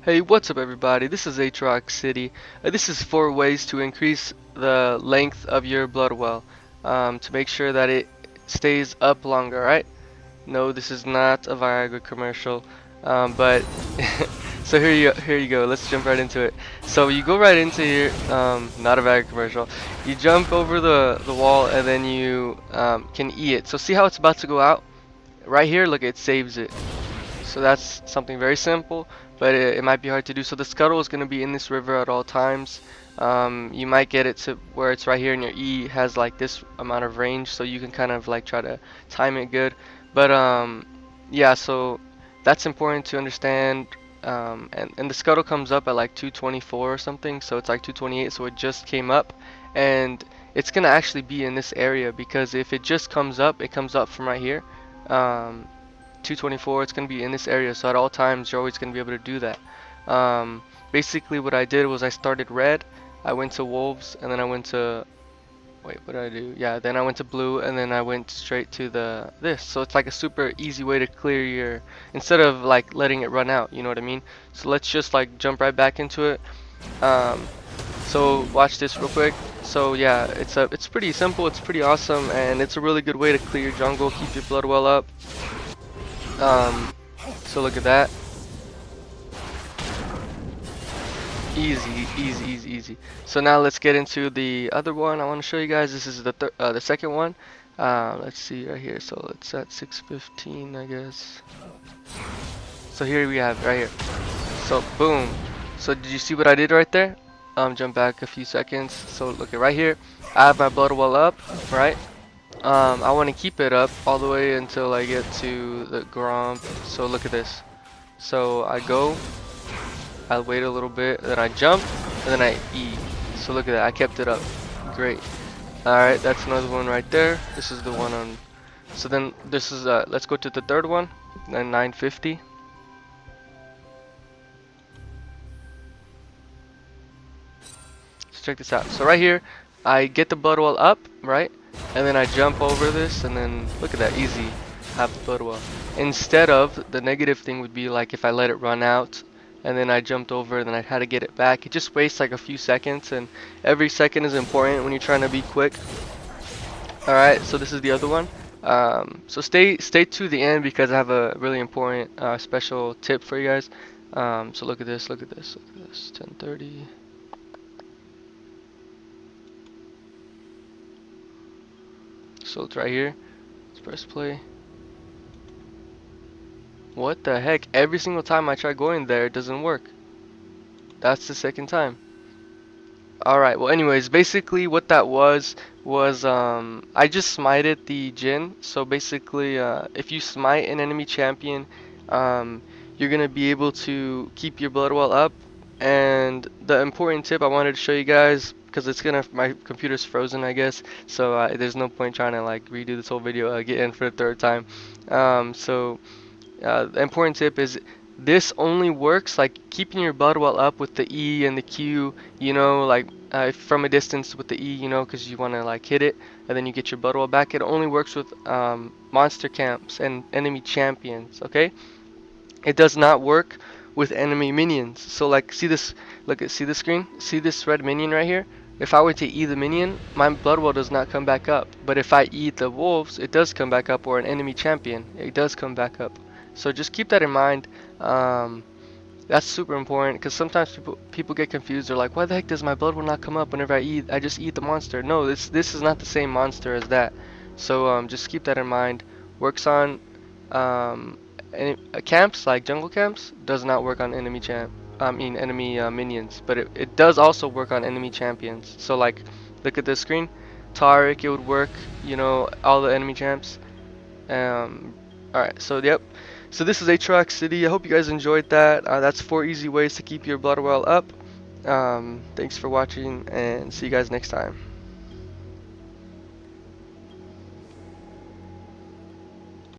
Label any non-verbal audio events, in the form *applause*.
Hey, what's up everybody? This is Aatrox City. Uh, this is four ways to increase the length of your blood well um, to make sure that it stays up longer, right? No, this is not a Viagra commercial, um, but *laughs* so here you here you go. Let's jump right into it. So you go right into here, um, not a Viagra commercial. You jump over the the wall and then you um, can E it. So see how it's about to go out? Right here, look, it saves it. So that's something very simple but it, it, might be hard to do. So the scuttle is going to be in this river at all times. Um, you might get it to where it's right here and your E has like this amount of range so you can kind of like try to time it good. But um, yeah, so that's important to understand. Um, and, and the scuttle comes up at like 224 or something, so it's like 228, so it just came up. And it's going to actually be in this area because if it just comes up, it comes up from right here. Um, 224 it's going to be in this area so at all times you're always going to be able to do that. Um, basically what I did was I started red I went to wolves and then I went to wait what did I do? Yeah then I went to blue and then I went straight to the this. So it's like a super easy way to clear your instead of like letting it run out you know what I mean? So let's just like jump right back into it. Um, so watch this real quick. So yeah it's a it's pretty simple it's pretty awesome and it's a really good way to clear your jungle keep your blood well up um, so look at that. Easy, easy, easy, easy. So now let's get into the other one I want to show you guys. This is the uh, the second one. Uh, let's see right here. So it's at 615, I guess. So here we have right here. So boom. So did you see what I did right there? Um, jump back a few seconds. So look at right here. I have my blood well up, right? Um, I want to keep it up all the way until I get to the Gromp. So look at this. So I go, I wait a little bit, then I jump, and then I E. So look at that, I kept it up. Great. Alright, that's another one right there. This is the one on... So then this is, uh, let's go to the third one, then 950. Let's check this out. So right here, I get the blood well up, right? And then I jump over this and then look at that easy. Well instead of the negative thing would be like if I let it run out and then I jumped over and then I had to get it back. It just wastes like a few seconds and every second is important when you're trying to be quick. Alright so this is the other one. Um, so stay stay to the end because I have a really important uh, special tip for you guys. Um, so look at this look at this look at this. 1030 So it's right here. Let's press play. What the heck? Every single time I try going there, it doesn't work. That's the second time. Alright, well anyways, basically what that was, was um, I just smited the Jhin. So basically, uh, if you smite an enemy champion, um, you're going to be able to keep your blood well up. And the important tip I wanted to show you guys because it's gonna my computer's frozen I guess. So uh, there's no point trying to like redo this whole video uh, get in for the third time. Um, so uh, the important tip is this only works like keeping your blood well up with the E and the Q you know like uh, from a distance with the E you know because you want to like hit it and then you get your blood well back. It only works with um, monster camps and enemy champions okay? It does not work with enemy minions so like see this look at see the screen see this red minion right here if I were to eat the minion, my blood well does not come back up. But if I eat the wolves, it does come back up, or an enemy champion, it does come back up. So just keep that in mind. Um, that's super important because sometimes people people get confused. They're like, why the heck does my blood well not come up whenever I eat? I just eat the monster. No, this this is not the same monster as that. So um, just keep that in mind. Works on um, uh, camps like jungle camps. Does not work on enemy champ. I mean enemy uh, minions, but it, it does also work on enemy champions. So like, look at this screen, Taric, it would work, you know, all the enemy champs. Um, Alright, so yep. So this is Aatrox City. I hope you guys enjoyed that. Uh, that's four easy ways to keep your blood well up. Um, thanks for watching and see you guys next time.